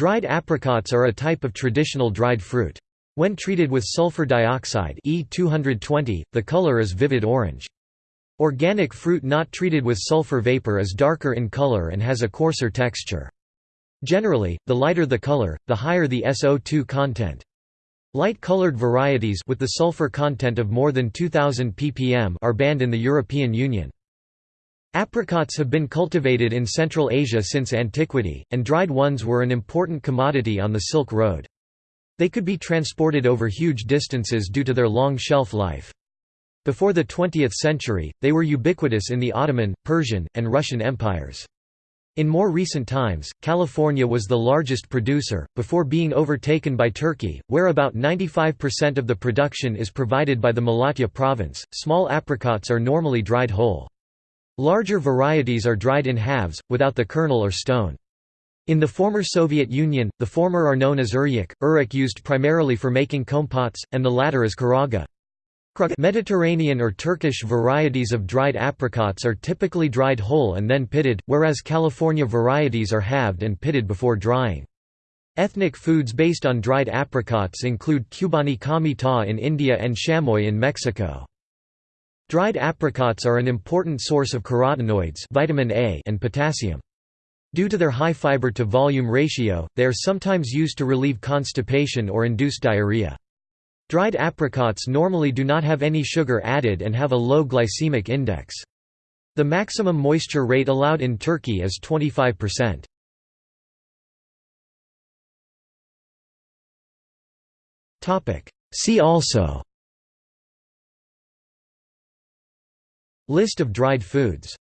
Dried apricots are a type of traditional dried fruit. When treated with sulfur dioxide E220, the color is vivid orange. Organic fruit not treated with sulfur vapor is darker in color and has a coarser texture. Generally, the lighter the color, the higher the SO2 content. Light-colored varieties with the sulfur content of more than 2000 ppm are banned in the European Union. Apricots have been cultivated in Central Asia since antiquity, and dried ones were an important commodity on the Silk Road. They could be transported over huge distances due to their long shelf life. Before the 20th century, they were ubiquitous in the Ottoman, Persian, and Russian empires. In more recent times, California was the largest producer, before being overtaken by Turkey, where about 95% of the production is provided by the Malatya province. Small apricots are normally dried whole. Larger varieties are dried in halves, without the kernel or stone. In the former Soviet Union, the former are known as uryuk, uryuk used primarily for making compotes, and the latter as kuraga. Mediterranean or Turkish varieties of dried apricots are typically dried whole and then pitted, whereas California varieties are halved and pitted before drying. Ethnic foods based on dried apricots include Qubani ka taa in India and chamoy in Mexico. Dried apricots are an important source of carotenoids vitamin A and potassium. Due to their high fiber-to-volume ratio, they are sometimes used to relieve constipation or induce diarrhea. Dried apricots normally do not have any sugar added and have a low glycemic index. The maximum moisture rate allowed in Turkey is 25%. See also List of dried foods